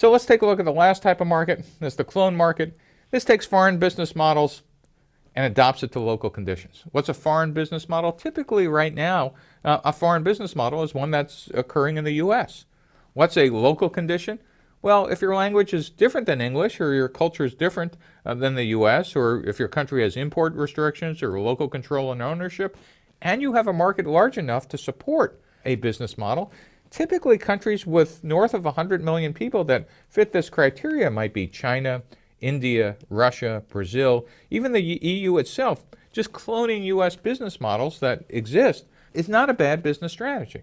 So let's take a look at the last type of market. That's the clone market. This takes foreign business models and adopts it to local conditions. What's a foreign business model? Typically right now, uh, a foreign business model is one that's occurring in the U.S. What's a local condition? Well, if your language is different than English or your culture is different uh, than the U.S. or if your country has import restrictions or local control and ownership, and you have a market large enough to support a business model, typically countries with north of 100 million people that fit this criteria might be China, India, Russia, Brazil, even the EU itself, just cloning U.S. business models that exist is not a bad business strategy.